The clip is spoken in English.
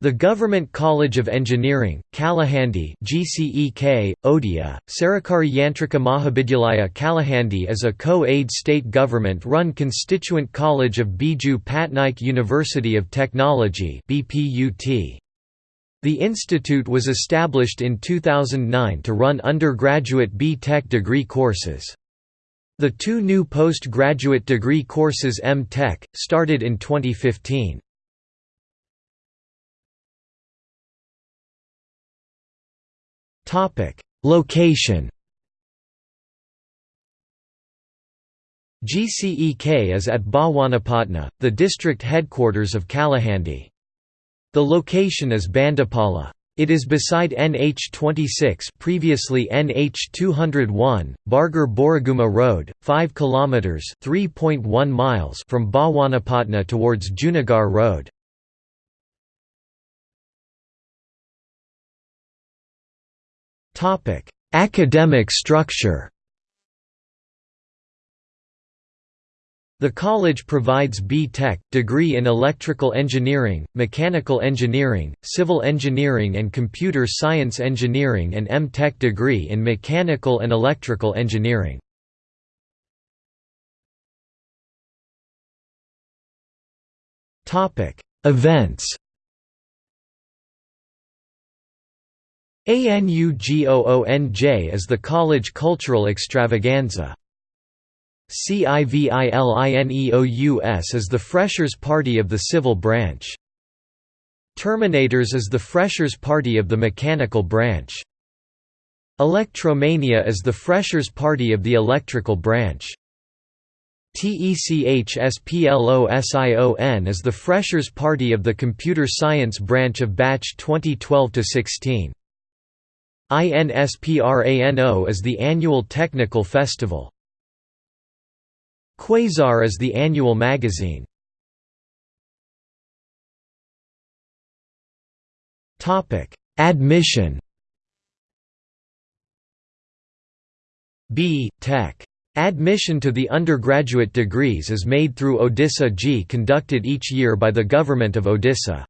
The Government College of Engineering, Kalahandi GCEK, Odia, Sarakari Yantrika Mahavidyalaya Kalahandi is a co-aid state government-run constituent college of Biju Patnaik University of Technology. The institute was established in 2009 to run undergraduate B.Tech degree courses. The two new postgraduate degree courses M.Tech, started in 2015. Location GCEK is at Bhawanipatna, the district headquarters of Kalahandi. The location is Bandipala. It is beside NH26 previously NH201, Bargarh Borigumma Road, 5 km 3.1 miles from Bhawanipatna towards Junagarh Road. Academic structure. The college provides B.Tech, degree in electrical engineering, mechanical engineering, civil engineering and computer science engineering and M.Tech degree in mechanical and electrical engineering. Events ANUGOONJ is the college cultural extravaganza. CIVILINEOUS is the Freshers' Party of the civil branch. Terminators is the Freshers' Party of the mechanical branch. Electromania is the Freshers' Party of the electrical branch. TECHSPLOSION is the Freshers' Party of the computer science branch of batch 2012-16. INSPRANO is the annual technical festival. Quasar is the annual magazine. Topic: Admission B. Tech. Admission to the undergraduate degrees is made through Odisha JEE conducted each year by the Government of Odisha.